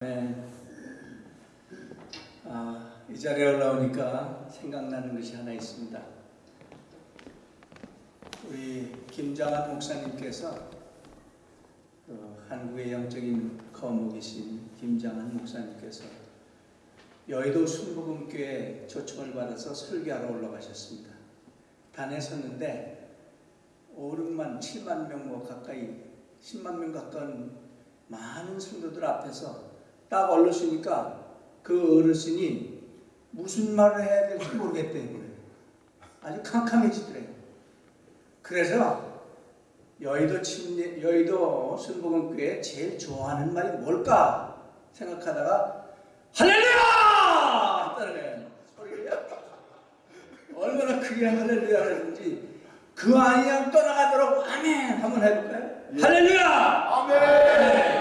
네. 아, 이 자리에 올라오니까 생각나는 것이 하나 있습니다. 우리 김장한 목사님께서 그 한국의 영적인 거목이신 김장한 목사님께서 여의도 순복음교회 초청을 받아서 설교하러 올라가셨습니다. 단에 섰는데 5, 6만, 7만 명 뭐 가까이 10만 명 가까운 많은 성도들 앞에서 딱 얼르시니까 그 어르신이 무슨 말을 해야 될지 모르겠대요. 아주 캄캄해지더래요. 그래서 여의도 침례, 여의도 순복음교회 제일 좋아하는 말이 뭘까 생각하다가 할렐루야! 했다는 얼마나 크게 할렐루야를 했는지 그 아니야 떠나가도록 아멘 한번 해볼까요? 예. 할렐루야! 아멘. 하셨대요.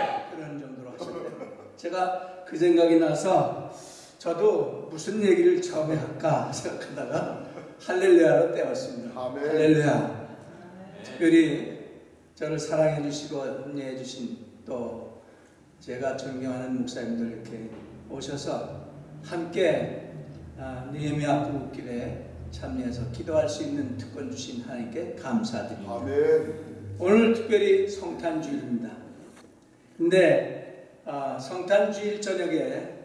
제가 그 생각이 나서 저도 무슨 얘기를 처음에 할까 생각하다가 할렐루야로 떼었습니다. 아멘. 할렐루야. 특별히 저를 사랑해 주시고 은혜해 주신 또 제가 존경하는 목사님들 이렇게 오셔서 함께 아, 느헤미야 구국길에 참여해서 기도할 수 있는 특권 주신 하나님께 감사드립니다. 아멘. 오늘 특별히 성탄주일입니다. 근데 아, 성탄주일 저녁에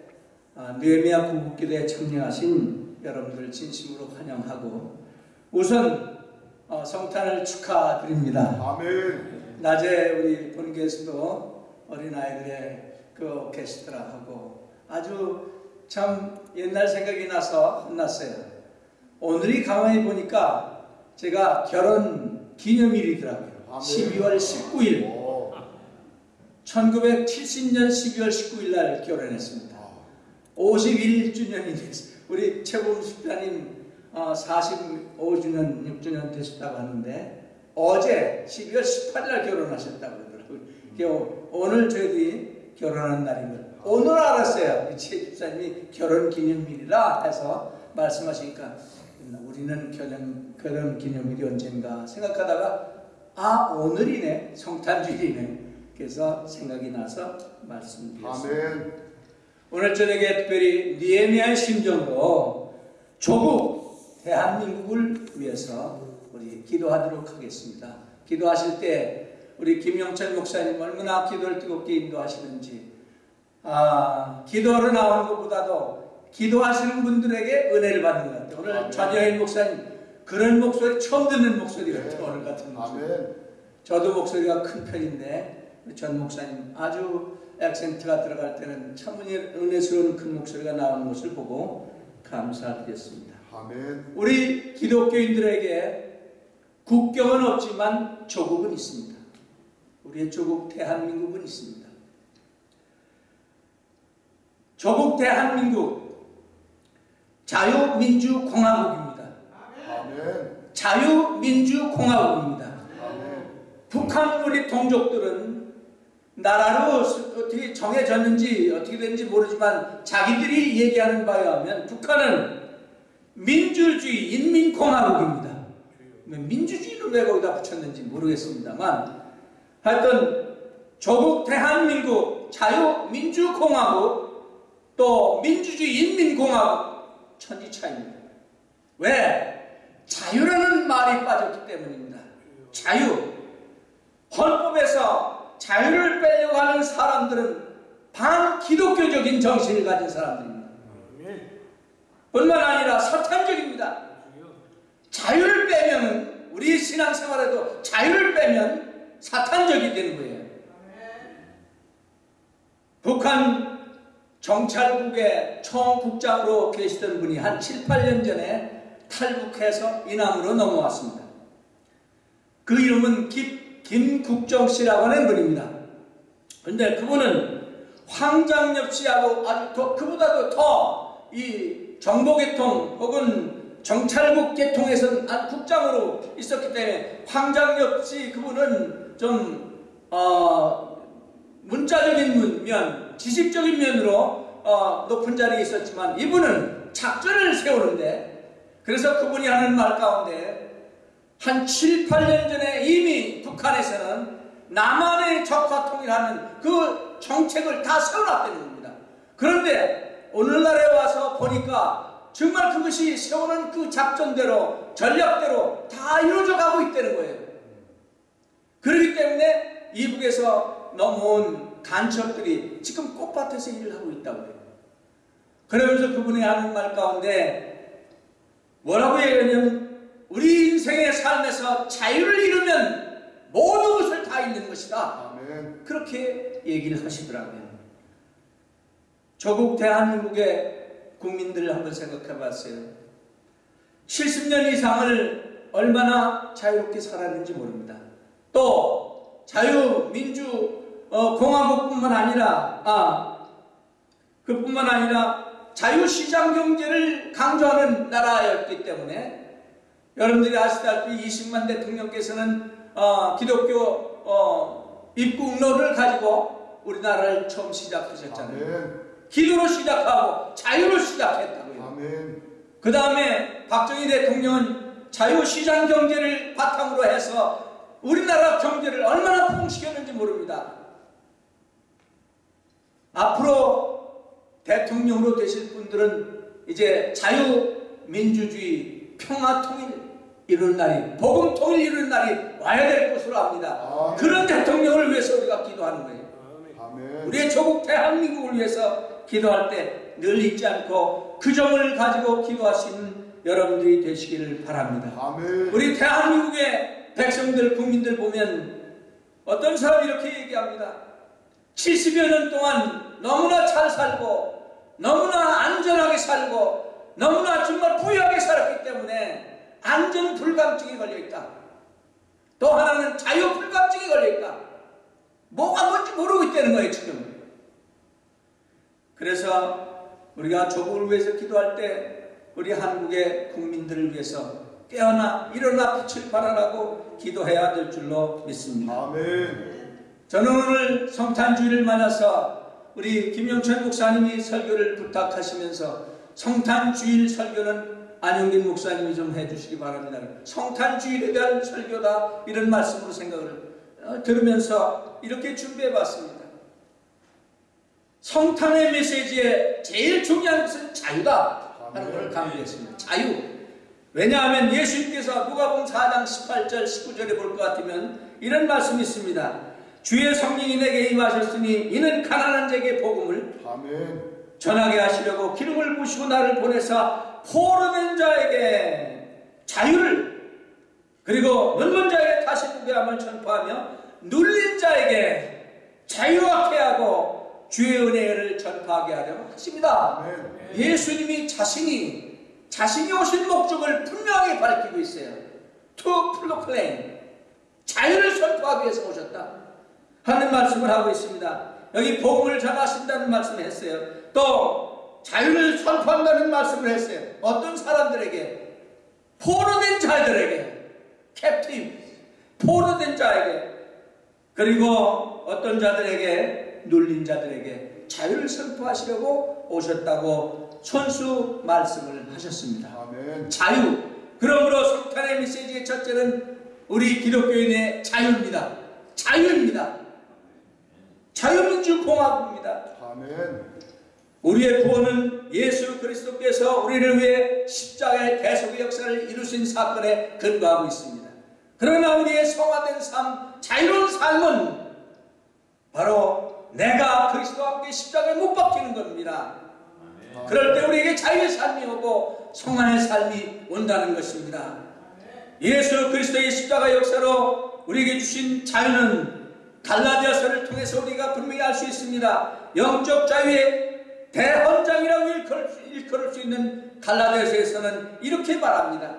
아, 느헤미야 구국기도에 참여하신 여러분들 진심으로 환영하고 우선 어, 성탄을 축하드립니다. 아멘. 낮에 우리 본교에서도 어린아이들의 그 오케스트라하고 아주 참 옛날 생각이 나서 혼났어요. 오늘이 가만히 보니까 제가 결혼 기념일이더라고요. 아멘. 12월 19일. 오. 1970년 12월 19일 날 결혼했습니다. 아, 51주년이 됐어요. 우리 최범 집사님 어, 45주년, 6주년 되셨다고 하는데 어제 12월 18일 날 결혼하셨다고 그러더라고요. 그게 오늘 저희들이 결혼하는 날인 걸 오늘 알았어요. 최 집사님이 결혼 기념일이라 해서 말씀하시니까 우리는 결혼, 결혼 기념일이 언젠가 생각하다가 아 오늘이네 성탄주일이네 그래서 생각이 나서 말씀드렸습니다. 아멘. 오늘 저녁에 특별히 니에미아의 심정으로 조국 대한민국을 위해서 우리 기도하도록 하겠습니다. 기도하실 때 우리 김영철 목사님 얼마나 기도를 뜨겁게 인도하시는지 아 기도로 나오는 것보다도 기도하시는 분들에게 은혜를 받는 것 같아요. 오늘 아멘. 전여인 목사님 그런 목소리 처음 듣는 목소리 같아요. 오늘 같은 목소리. 아멘. 저도 목소리가 큰 편인데 전 목사님 아주 액센트가 들어갈 때는 참 은혜- 은혜스러운 큰 목소리가 나오는 것을 보고 감사드렸습니다. 아멘. 우리 기독교인들에게 국경은 없지만 조국은 있습니다. 우리의 조국 대한민국은 있습니다. 조국 대한민국 자유민주공화국입니다. 아멘. 자유민주공화국입니다. 아멘. 북한 우리 동족들은 나라로 스- 어떻게 정해졌는지 어떻게 됐는지 모르지만 자기들이 얘기하는 바에 하면 북한은 민주주의 인민공화국입니다. 왜 민주주의를 왜 거기다 붙였는지 모르겠습니다만 하여튼 조국 대한민국 자유민주공화국 또 민주주의 인민공화국 천지차입니다. 왜? 자유라는 말이 빠졌기 때문입니다. 자유. 헌법에서 자유를 빼려고 하는 사람들은 반기독교적인 정신을 가진 사람들입니다. 뿐만 아니라 사탄적입니다. 자유를 빼면 우리 신앙생활에도 자유를 빼면 사탄적이 되는 거예요. 북한 정찰국의 총국장으로 계시던 분이 한 7, 8년 전에 탈북해서 이남으로 넘어왔습니다. 그 이름은 김, 김국정 씨라고 하는 분입니다. 근데 그분은 황장엽 씨하고 아주 더, 그보다도 더 이 정보계통 혹은 정찰국 계통에서는 아, 국장으로 있었기 때문에 황장엽 씨 그분은 좀 어, 문자적인 면, 지식적인 면으로 어, 높은 자리에 있었지만 이분은 작전을 세우는데 그래서 그분이 하는 말 가운데 한 7, 8년 전에 이미 북한에서는 남한의 적화 통일하는 그 정책을 다 세워놨다는 겁니다. 그런데 오늘날에 와서 보니까 정말 그것이 세우는 그 작전대로 전략대로 다 이루어져 가고 있다는 거예요. 그렇기 때문에 이북에서 넘어온 간첩들이 지금 꽃밭에서 일을 하고 있다고 해요. 그러면서 그분이 하는 말 가운데 뭐라고 얘기하냐면 우리 인생의 삶에서 자유를 잃으면 모든 것을 다 잃는 것이다. 아멘. 그렇게 얘기를 하시더라고요. 조국 대한민국의 국민들을 한번 생각해 봤어요. 70년 이상을 얼마나 자유롭게 살았는지 모릅니다. 또 자유민주 어, 공화국뿐만 아니라 아 그뿐만 아니라 자유시장 경제를 강조하는 나라였기 때문에 여러분들이 아시다시피 20만 대통령께서는 어, 기독교 어, 입국론을 가지고 우리나라를 처음 시작하셨잖아요. 아멘. 기도로 시작하고 자유로 시작했다고요. 아멘. 그 다음에 박정희 대통령은 자유시장 경제를 바탕으로 해서 우리나라 경제를 얼마나 부흥시켰는지 모릅니다. 앞으로 대통령으로 되실 분들은 이제 자유민주주의, 평화통일 이루는 날이, 복음통일 이루는 날이 와야 될 것으로 압니다. 아멘. 그런 대통령을 위해서 우리가 기도하는 거예요. 아멘. 우리의 조국 대한민국을 위해서 기도할 때 늘 잊지 않고 그 점을 가지고 기도하시는 여러분들이 되시기를 바랍니다. 아멘. 우리 대한민국의 백성들, 국민들 보면 어떤 사람이 이렇게 얘기합니다. 70여 년 동안 너무나 잘 살고 너무나 안전하게 살고 너무나 정말 부유하게 살았기 때문에 안전 불감증이 걸려 있다. 또 하나는 자유 불감증이 걸려 있다. 뭐가 뭔지 모르고 있다는 거예요, 지금. 그래서 우리가 조국을 위해서 기도할 때 우리 한국의 국민들을 위해서 깨어나 일어나 빛을 발하라고 기도해야 될 줄로 믿습니다. 아멘. 저는 오늘 성탄주의를 맞아서 우리 김영철 목사님이 설교를 부탁하시면서 성탄주일 설교는 안영진 목사님이 좀 해주시기 바랍니다. 성탄 주일에 대한 설교다 이런 말씀으로 생각을 어, 들으면서 이렇게 준비해봤습니다. 성탄의 메시지에 제일 중요한 것은 자유다 하는 것을 강조했습니다. 자유. 왜냐하면 예수님께서 누가복음 4장 18절 19절에 볼 것 같으면 이런 말씀이 있습니다. 주의 성령이 내게 임하셨으니 이는 가난한 자에게 복음을 아멘. 전하게 하시려고 기름을 부시고 나를 보내사 포로된 자에게 자유를 그리고 눈먼 자에게 다시 보게 함을 전파하며 눌린 자에게 자유하게 하고 주의 은혜를 전파하게 하려 하십니다. 아멘. 예수님이 자신이 자신이 오신 목적을 분명하게 밝히고 있어요. To proclaim 자유를 선포하기 위해서 오셨다 하는 말씀을 하고 있습니다. 여기 복음을 전하신다는 말씀을 했어요. 또 자유를 선포한다는 말씀을 했어요. 어떤 사람들에게 포로된 자들에게 캡틴 포로된 자에게 그리고 어떤 자들에게 눌린 자들에게 자유를 선포하시려고 오셨다고 손수 말씀을 하셨습니다. 아멘. 자유. 그러므로 성탄의 메시지의 첫째는 우리 기독교인의 자유입니다. 자유입니다. 자유민주 공화국입니다. 아멘. 우리의 구원은 예수 그리스도께서 우리를 위해 십자가의 대속의 역사를 이루신 사건에 근거하고 있습니다. 그러나 우리의 성화된 삶, 자유로운 삶은 바로 내가 그리스도와 함께 십자가에 못 박히는 겁니다. 그럴 때 우리에게 자유의 삶이 오고 성안의 삶이 온다는 것입니다. 예수 그리스도의 십자가 역사로 우리에게 주신 자유는 갈라디아서를 통해서 우리가 분명히 알 수 있습니다. 영적 자유의 대헌장이라고 일컬을 수, 일컬을 수 있는 갈라디아서에서는 이렇게 말합니다.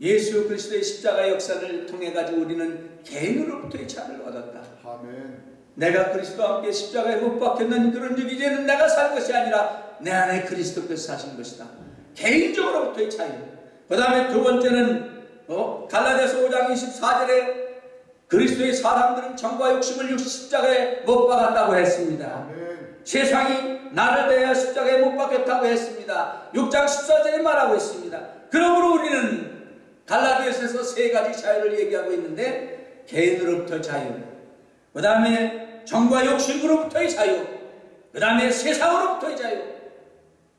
예수 그리스도의 십자가 역사를 통해 가지고 우리는 개인으로부터의 자유를 얻었다. 아멘. 내가 그리스도와 함께 십자가에 못 박혔는 그런 즉 이제는 내가 살 것이 아니라 내 안에 그리스도께서 사신 것이다. 개인적으로부터의 자유. 그 다음에 두 번째는 어? 갈라디아서 5장 24절에 그리스도의 사람들은 정과 욕심을 십자가에 못 박았다고 했습니다. 아멘. 세상이 나를 대하여 십자가에 못 박혔다고 했습니다. 6장 14절에 말하고 있습니다. 그러므로 우리는 갈라디아서에서 세 가지 자유를 얘기하고 있는데 개인으로부터 자유, 그 다음에 정과 욕심으로부터의 자유, 그 다음에 세상으로부터의 자유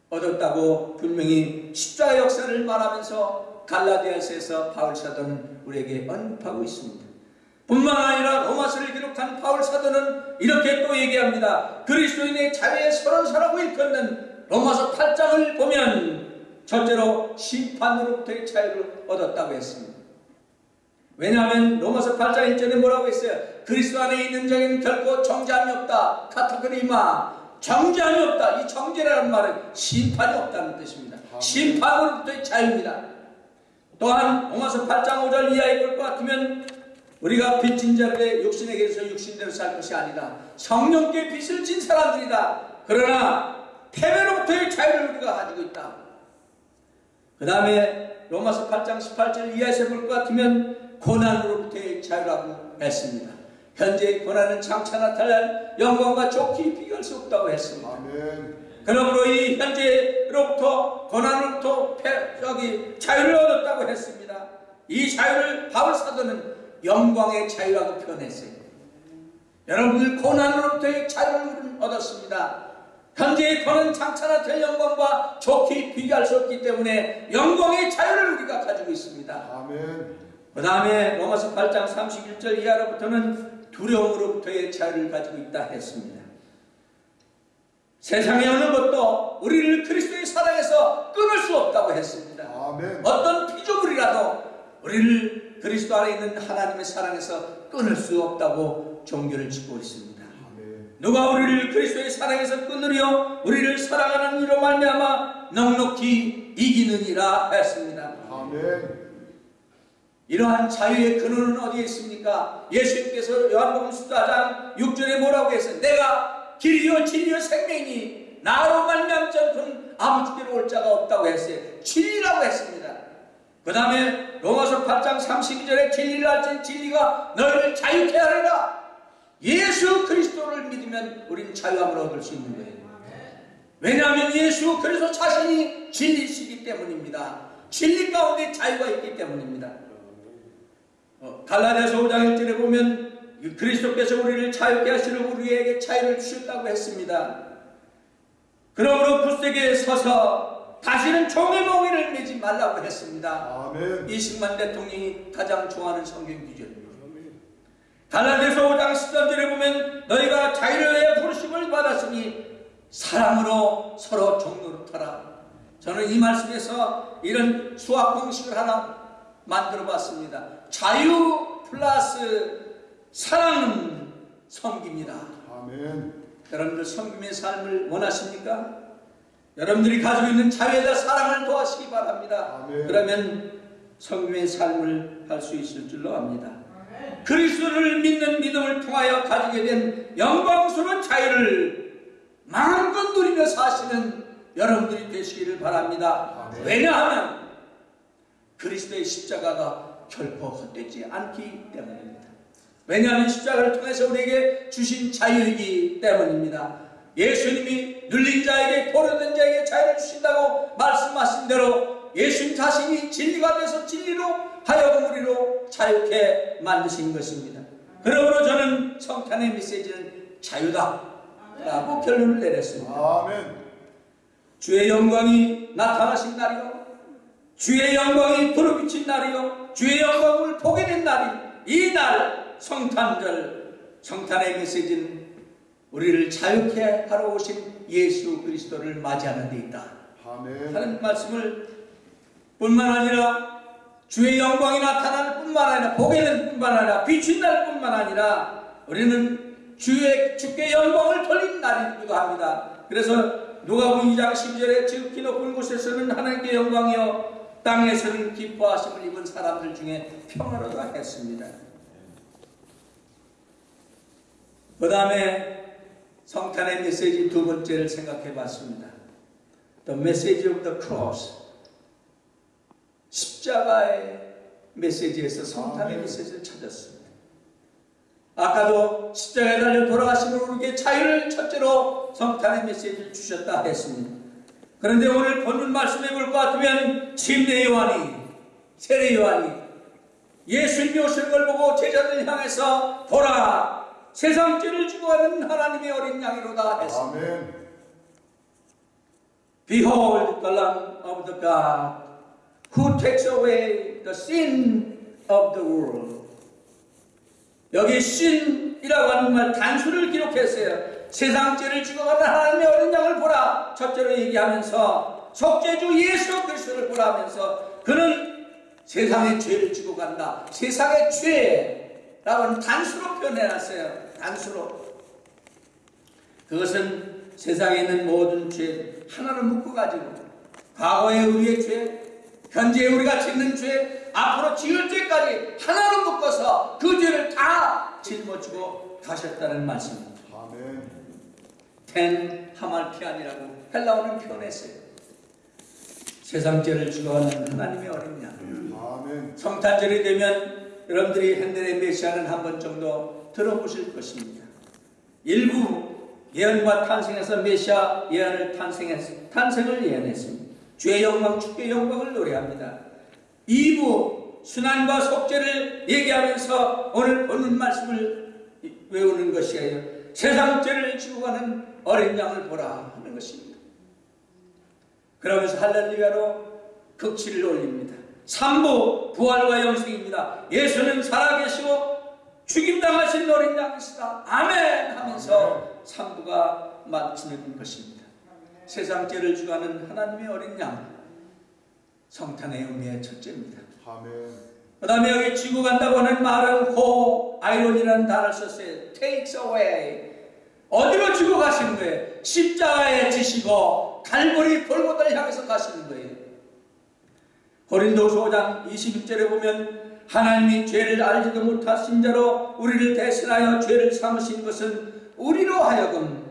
얻었다고 분명히 십자가 역사를 말하면서 갈라디아서에서 바울 사도는 우리에게 언급하고 있습니다. 뿐만 아니라 로마서를 사도는 이렇게 또 얘기합니다. 그리스도인의 자유에 서른 사라고 일컫는 로마서 8장을 보면 첫째로 심판으로부터의 자유를 얻었다고 했습니다. 왜냐하면 로마서 8장 1절에 뭐라고 했어요? 그리스도 안에 있는 자에는 결코 정죄함이 없다. 카타그리마 정죄함이 없다. 이 정죄라는 말은 심판이 없다는 뜻입니다. 심판으로부터의 자유입니다. 또한 로마서 8장 5절 이하에 볼 것 같으면 우리가 빚진 자들의 육신에게서 육신대로 살 것이 아니다. 성령께 빚을 진 사람들이다. 그러나 패배로부터의 자유를 우리가 가지고 있다. 그 다음에 로마서 8장 18절 이하에서 볼 것 같으면 고난으로부터의 자유라고 했습니다. 현재의 고난은 장차 나타날 영광과 좋게 비교할 수 없다고 했습니다. 아멘. 그러므로 이 현재로부터 고난으로부터 자유를 얻었다고 했습니다. 이 자유를 바울 사도는 영광의 자유라고 표현했어요. 여러분들 고난으로부터의 자유를 얻었습니다. 현재의 고난 장차나 될 영광과 좋게 비교할 수 없기 때문에 영광의 자유를 우리가 가지고 있습니다. 아멘. 그 다음에 로마서 8장 31절 이하로부터는 두려움으로부터의 자유를 가지고 있다 했습니다. 세상의 어느 것도 우리를 그리스도의 사랑에서 끊을 수 없다고 했습니다. 아멘. 어떤 피조물이라도 우리를 그리스도 안에 있는 하나님의 사랑에서 끊을 수 없다고 종교를 짓고 있습니다. 누가 우리를 그리스도의 사랑에서 끊으려 우리를 사랑하는 이로 말미암아 넉넉히 이기느니라 했습니다. 아멘. 이러한 자유의 근원은 어디에 있습니까? 예수님께서 요한복음 14장 6절에 뭐라고 했어요? 내가 길이요 진리요 생명이니 나로 말미암지 않고는 아버지께로 올 자가 없다고 했어요. 진리라고 했습니다. 그 다음에 로마서 8장 32절에 진리를 알지 진리가 너희를 자유케 하리라. 예수 그리스도를 믿으면 우리는 자유함을 얻을 수 있는 거예요. 왜냐하면 예수 그리스도 자신이 진리시기 때문입니다. 진리 가운데 자유가 있기 때문입니다. 어, 갈라디아서 5장 1절에 보면 이 그리스도께서 우리를 자유케 하시려 우리에게 자유를 주셨다고 했습니다. 그러므로 굳세게 서서 다시는 종의 몽에를 매지 말라고 했습니다. 아멘. 이승만 대통령이 가장 좋아하는 성경 구절입니다. 갈라디아서 5장 13절에 보면 너희가 자유를 위해 부르심을 받았으니 사랑으로 서로 종노릇하라. 저는 이 말씀에서 이런 수학 공식을 하나 만들어 봤습니다. 자유 플러스 사랑은 섬깁니다. 아멘. 여러분들 섬김의 삶을 원하십니까? 여러분들이 가지고 있는 자유에다 사랑을 도하시기 바랍니다. 아멘. 그러면 섬김의 삶을 할 수 있을 줄로 압니다. 그리스도를 믿는 믿음을 통하여 가지게 된 영광스러운 자유를 마음껏 누리며 사시는 여러분들이 되시기를 바랍니다. 아멘. 왜냐하면 그리스도의 십자가가 결코 헛되지 않기 때문입니다. 왜냐하면 십자가를 통해서 우리에게 주신 자유이기 때문입니다. 예수님이 눌린 자에게 포로된 자에게 자유를 주신다고 말씀하신 대로 예수님 자신이 진리가 돼서 진리로 하여금 우리로 자유케 만드신 것입니다. 그러므로 저는 성탄의 메시지는 자유다 라고 결론을 내렸습니다. 아멘. 주의 영광이 나타나신 날이요. 주의 영광이 부르비친 날이요. 주의 영광을 보게 된 날이 이 날 성탄절 성탄의 메시지는 우리를 자유케 하러 오신 예수 그리스도를 맞이하는 데 있다. 아멘. 하는 말씀을 뿐만 아니라 주의 영광이 나타나는 뿐만 아니라 보게 되는 뿐만 아니라 비춘날 뿐만 아니라 우리는 주의 주께 영광을 돌린 날이기도 합니다. 그래서 누가복음 2장 10절에 지극히 높은 곳에서는 하나님께 영광이요 땅에서는 기뻐하심을 입은 사람들 중에 평화로다 했습니다. 그 다음에 성탄의 메시지 두 번째를 생각해 봤습니다. The message of the cross. 십자가의 메시지에서 성탄의. 메시지를 찾았습니다. 아까도 십자가에 달려 돌아가심으로 우리에게 자유를 첫째로 성탄의 메시지를 주셨다 했습니다. 그런데 오늘 본문 말씀해 볼 것 같으면 침례 요한이 세례 요한이 예수님이 오시는 걸 보고 제자들 향해서 보라 세상 죄를 지고 가는 하나님의 어린 양이로다 했습니다. 아멘. Behold the Lamb of the God who takes away the sin of the world. 여기 sin이라고 하는 말 단수를 기록했어요. 세상 죄를 지고 가는 하나님의 어린 양을 보라. 첫째로 얘기하면서 속죄주 예수 그리스도를 보라 하면서 그는 세상의 죄를 지고 간다. 세상의 죄 라고 단수로 표현해놨어요. 단수로. 그것은 세상에 있는 모든 죄 하나로 묶어가지고 과거의 우리의 죄, 현재 우리가 짓는 죄, 앞으로 지을 죄까지 하나로 묶어서 그 죄를 다 짊어지고 가셨다는 말씀입니다. 아멘. 텐 하말피안이라고 헬라어는 표현했어요. 세상 죄를 죽어가는 하나님의 어린 양. 아멘. 성탄절이 되면 여러분들이 핸델의 메시아는 한 번 정도 들어보실 것입니다. 일부 예언과 탄생에서 메시아 예언을 탄생했, 탄생을 예언했습니다. 주의 영광, 축의 영광을 노래합니다. 2부 순환과 속죄를 얘기하면서 오늘 보는 말씀을 외우는 것이에요. 세상 죄를 지고 가는 어린 양을 보라 하는 것입니다. 그러면서 할렐루야로 극치를 올립니다. 3부 부활과 영생입니다. 예수는 살아계시고 죽임당하신 어린 양이시다. 아멘 하면서 3부가 마치는 것입니다. 세상 죄를 주가는 하나님의 어린 양 성탄의 의미의 첫째입니다. 아멘. 그 다음에 여기 지고 간다고 하는 말은 고 아이론이라는 단어를 썼어요. takes away. 어디로 지고 가시는 거예요? 십자가에 지시고 갈보리 골고다를 향해서 가시는 거예요. 고린도서 5장 21절에 보면 하나님이 죄를 알지도 못하신 자로 우리를 대신하여 죄를 삼으신 것은 우리로 하여금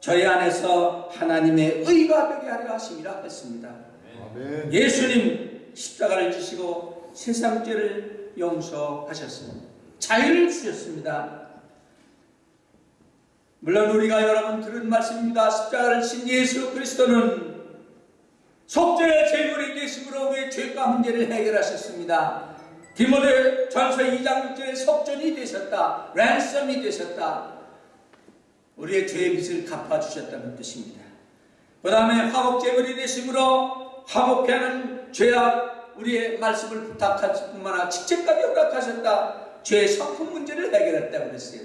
저희 안에서 하나님의 의가 되게 하려 하심이라 했습니다. 아멘. 예수님 십자가를 지시고 세상 죄를 용서하셨습니다. 자유를 주셨습니다. 물론 우리가 여러분 들은 말씀입니다. 십자가를 친 예수 그리스도는 속죄의 제물이 되심으로 우리의 죄과 문제를 해결하셨습니다. 디모데 전서 2장 6절에 속전이 되셨다. 랜섬이 되셨다. 우리의 죄의 빚을 갚아주셨다는 뜻입니다. 그 다음에 화목 제물이 되심으로 화목케 하는 죄악 우리의 말씀을 부탁할 뿐만 아니라 직책까지 허락하셨다. 죄의 성품 문제를 해결했다고 그랬어요.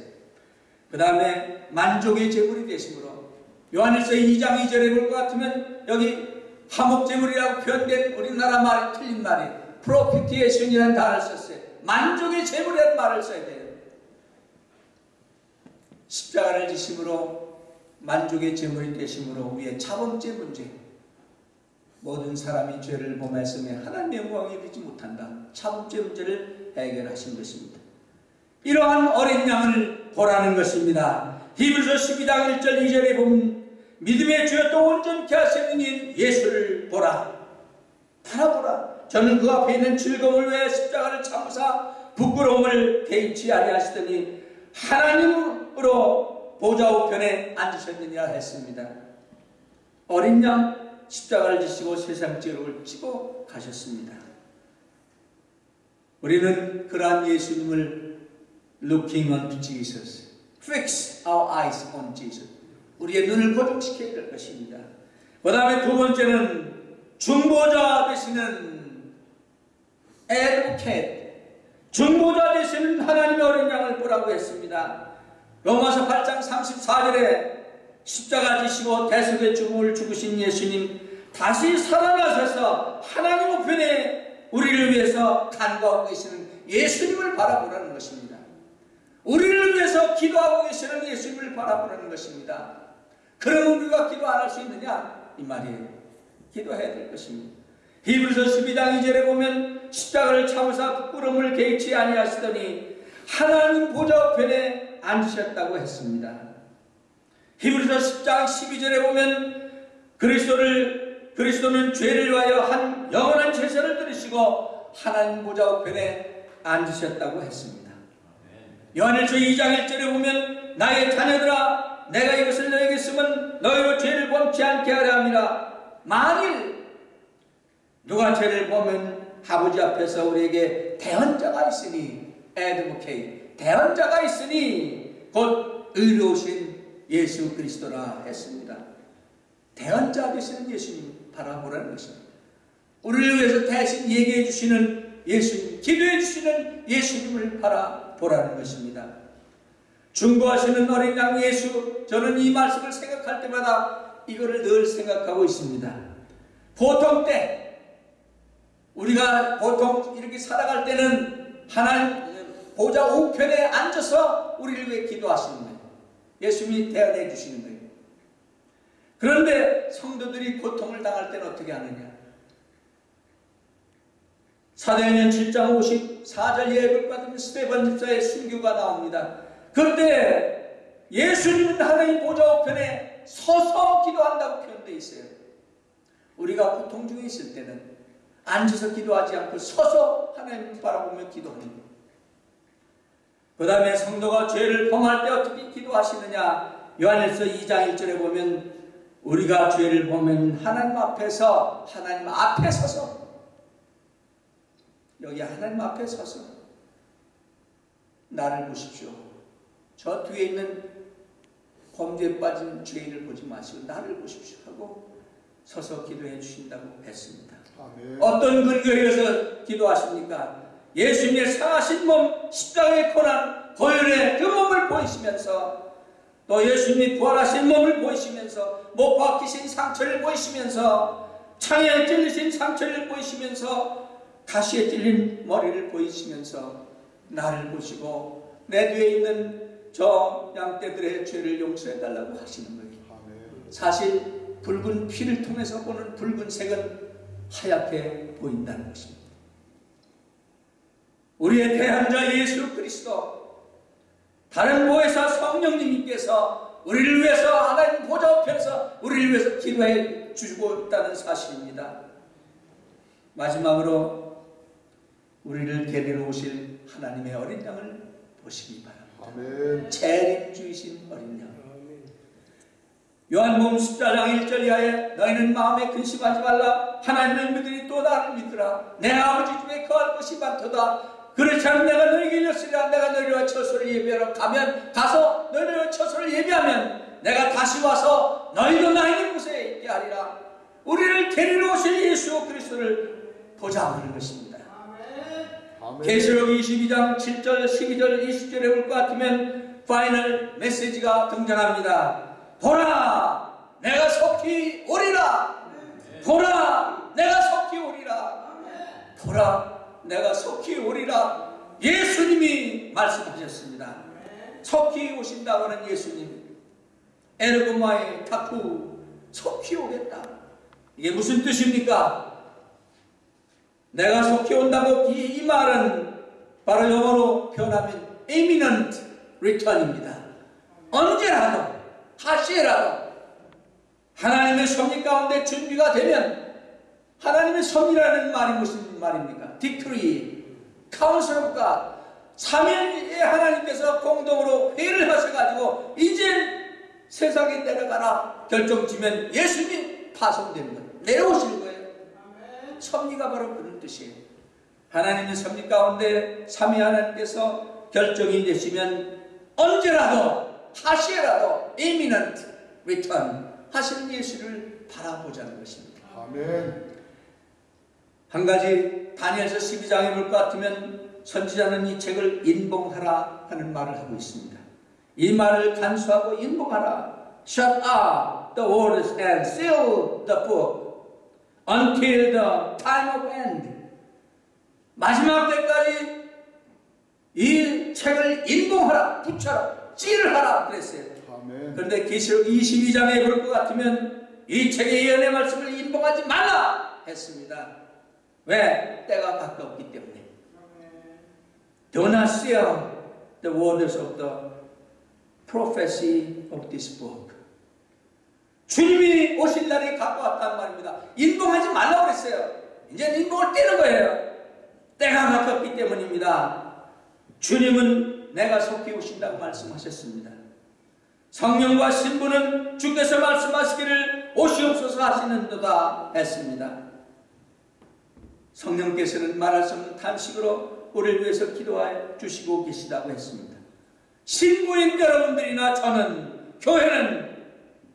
그 다음에 만족의 제물이 되심으로 요한일서 2장 2절에 볼 것 같으면 여기 화목제물이라고 표현된 우리나라 말이 틀린 말이 propitiation이라는 단어를 썼어요. 만족의 제물이라는 말을 써야 돼요. 십자가를 지심으로 만족의 제물이 되심으로 우리의 자범죄 문제 모든 사람이 죄를 범했음에 하나님의 영광이 되지 못한다. 자범죄 문제를 해결하신 것입니다. 이러한 어린 양을 보라는 것입니다. 히브리서 12장 1절 2절에 보면 믿음의 주여 또 온전케 하시는 인 예수를 보라. 바라보라. 저는 그 앞에 있는 즐거움을 위해 십자가를 참으사 부끄러움을 개의치 아니하시더니 하나님으로 보좌 우편에 앉으셨느니라 했습니다. 어린 양 십자가를 지시고 세상 죄를 지고 가셨습니다. 우리는 그러한 예수님을 looking unto Jesus, fix our eyes on Jesus. 우리의 눈을 고정시켜야 될 것입니다. 그 다음에 두 번째는 중보자 되시는 advocate, 중보자 되시는 하나님의 어린 양을 보라고 했습니다. 로마서 8장 34절에 십자가 지시고 대속의 죽음을 죽으신 예수님 다시 살아나셔서 하나님 우편에 우리를 위해서 간구하고 계시는 예수님을 바라보라는 것입니다. 우리를 위해서 기도하고 계시는 예수님을 바라보라는 것입니다. 그럼 우리가 기도 안 할 수 있느냐? 이 말이에요. 기도해야 될 것입니다. 히브리서 12장 2절에 보면 십자가를 참으사 부끄러움을 개의치 아니하시더니 하나님 보좌 우편에 앉으셨다고 했습니다. 히브리서 10장 12절에 보면 그리스도를 그리스도는 죄를 위하여 한 영원한 제사를 들으시고 하나님 보좌 우편에 앉으셨다고 했습니다. 요한일서 2장 1절에 보면 나의 자녀들아 내가 이것을 너에게 쓰면 너희로 죄를 범치 않게 하려 함이라 만일 누가 죄를 보면 아버지 앞에서 우리에게 대언자가 있으니 advocate 대언자가 있으니 곧 의로우신 예수 그리스도라 했습니다. 대언자 되시는 예수님 바라보라는 것입니다. 우리를 위해서 대신 얘기해 주시는 예수님, 기도해 주시는 예수님을 바라보라는 것입니다. 중보하시는 어린 양 예수, 저는 이 말씀을 생각할 때마다 이거를 늘 생각하고 있습니다. 보통 때, 우리가 보통 이렇게 살아갈 때는 하나님 보좌 우편에 앉아서 우리를 위해 기도하시는 거예요. 예수님이 대안해 주시는 거예요. 그런데 성도들이 고통을 당할 때는 어떻게 하느냐? 사도행전 7장 54절 예배를 받은 스테반 집사의 순교가 나옵니다. 그때 예수님은 하나님 보좌 우편에 서서 기도한다고 표현되어 있어요. 우리가 고통 중에 있을 때는 앉아서 기도하지 않고 서서 하나님을 바라보며 기도하는. 그 다음에 성도가 죄를 범할 때 어떻게 기도하시느냐 요한일서 2장 1절에 보면 우리가 죄를 보면 하나님 앞에서 하나님 앞에 서서 여기 하나님 앞에 서서 나를 보십시오. 저 뒤에 있는 범죄에 빠진 죄인을 보지 마시고 나를 보십시오 하고 서서 기도해 주신다고 했습니다. 아멘. 어떤 근거에 의해서 기도하십니까? 예수님의 상하신 몸, 십자가의 고난, 고혈의 그 몸을 보이시면서 또 예수님이 부활하신 몸을 보이시면서 못 박히신 상처를 보이시면서 창에 찔리신 상처를 보이시면서 가시에 찔린 머리를 보이시면서 나를 보시고 내 뒤에 있는 저 양떼들의 죄를 용서해 달라고 하시는 거예요. 아멘. 사실 붉은 피를 통해서 보는 붉은색은 하얗게 보인다는 것입니다. 우리의 대한자 예수 그리스도 다른 보혜사 성령님께서 우리를 위해서 하나님 보좌 앞에서 우리를 위해서 기도해 주고 있다는 사실입니다. 마지막으로 우리를 데리러 오실 하나님의 어린 양을 보시기 바랍니다. 재림주이신 어린 양. 요한복음 14장 1절 이하에 너희는 마음에 근심하지 말라. 하나님을 믿으니 또 나를 믿으라. 내 아버지 집에 거할 곳이 많도다. 그렇지 않으면 내가 너희에게 일렀으리라. 내가 너희와 처소를 예비하러 가면 가서 너희와 처소를 예비하면 내가 다시 와서 너희도 나 있는 곳에 있게 하리라. 우리를 데리러 오실 예수 그리스도를 보자 하는 것입니다. 아멘. 계시록 22장 7절, 12절, 20절에 볼것 같으면 final 메시지가 등장합니다. 보라, 내가 속히 오리라. 보라, 내가 속히 오리라. 보라, 내가 속히 오리라. 예수님이 말씀하셨습니다. 속히 오신다고 하는 예수님. 에르고마의 타쿠, 속히 오겠다. 이게 무슨 뜻입니까? 내가 속히 온다고 이, 이 말은 바로 영어로 표현하면 imminent return입니다. 언제라도 다시라도 하나님의 섭리 가운데 준비가 되면 하나님의 섭리라는 말이 무슨 말입니까? of God 삼위의 하나님께서 공동으로 회의를 하셔가지고 이제 세상에 내려가라 결정지면 예수님이 파송되는 거예요. 내려오실 거예요. 섭리가 바로 그런 뜻이에요. 하나님의 섭리 가운데 삼위 하나님께서 결정이 되시면 언제라도 다시라도 imminent return 하시는 예수를 바라보자는 것입니다. 아멘. 한 가지 다니엘서 12장에 볼 것 같으면 선지자는 이 책을 인봉하라 하는 말을 하고 있습니다. 이 말을 간수하고 인봉하라. Shut up the words and seal the book until the time of end. 마지막 때까지 이 책을 인봉하라, 붙여라, 찌를 하라 그랬어요. 아멘. 그런데 계시록 22장에 볼것 같으면 이 책의 예언의 말씀을 인봉하지 말라 했습니다. 왜? 때가 가깝기 때문에. Do not seal the words of the prophecy of this book. 주님이 오실 날이 가까웠단 말입니다. 인봉하지 말라고 그랬어요. 이제 인봉을 떼는 거예요. 때가 가깝기 때문입니다. 주님은 내가 속히 오신다고 말씀하셨습니다. 성령과 신부는 주께서 말씀하시기를 오시옵소서 하시는 도다 했습니다. 성령께서는 말할 수 없는 탄식으로 우리를 위해서 기도하여 주시고 계시다고 했습니다. 신부인 여러분들이나 저는 교회는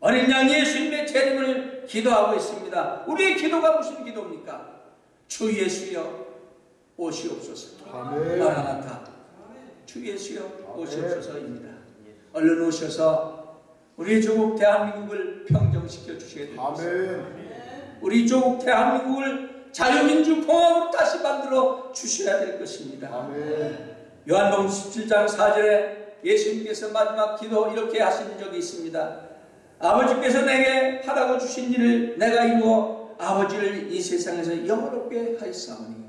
어린 양 예수님의 재림을 기도하고 있습니다. 우리의 기도가 무슨 기도입니까? 주 예수여 오시옵소서. 아멘. 마라나타. 주 예수여 오시옵소서입니다. 얼른 오셔서 우리 조국 대한민국을 평정시켜 주셔야 됩니다. 아멘. 우리 조국 대한민국을 자유민주 공화국으로 다시 만들어 주셔야 될 것입니다. 아멘. 요한복음 17장 4절에 예수님께서 마지막 기도 이렇게 하신 적이 있습니다. 아버지께서 내게 하라고 주신 일을 내가 이루어 아버지를 이 세상에서 영원롭게 하였사오니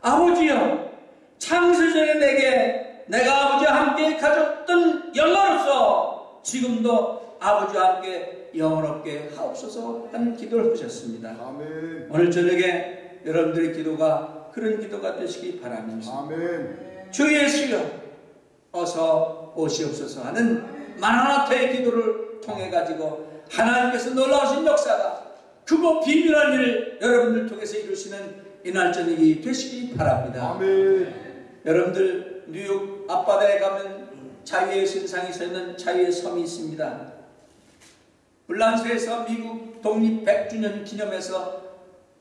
아버지여 창세전에 내게 내가 아버지와 함께 가졌던 영광으로서 지금도 아버지와 함께 영원롭게 하옵소서 하는 기도를 하셨습니다. 아멘. 오늘 저녁에 여러분들의 기도가 그런 기도가 되시기 바랍니다. 아멘. 주 예수여 어서 오시옵소서 하는 마라나타의 기도를 통해 가지고 하나님께서 놀라우신 역사가 크고 비밀한 일을 여러분들 통해서 이루시는 이날 저녁이 되시기 바랍니다. 아멘. 여러분들 뉴욕 앞바다에 가면 자유의 신상이 서 있는 자유의 섬이 있습니다. 불란서에서 미국 독립 100주년 기념해서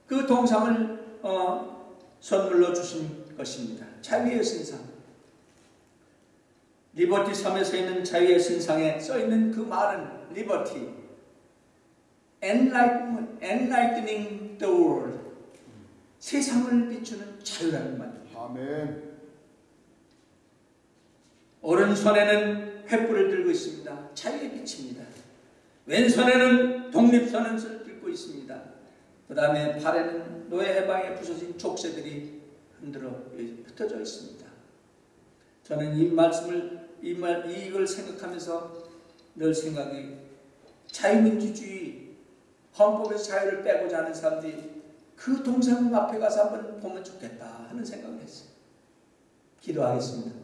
그 동상을 어, 선물로 주신 것입니다. 자유의 신상. 리버티 섬에 서 있는 자유의 신상에 써 있는 그 말은 Liberty. Enlighten, enlightening the world. 세상을 비추는 자유라는 말입니다. 아멘. 오른손에는 횃불을 들고 있습니다. 자유의 빛입니다. 왼손에는 독립선언서를 들고 있습니다. 그 다음에 팔에는 노예 해방에 부서진 족쇄들이 흔들어 흩어져 있습니다. 저는 이 말씀을 이 말 이걸 생각하면서 늘 생각이 자유민주주의 헌법에서 자유를 빼고자 하는 사람들이 그 동상 앞에 가서 한번 보면 좋겠다 하는 생각을 했어요. 기도하겠습니다.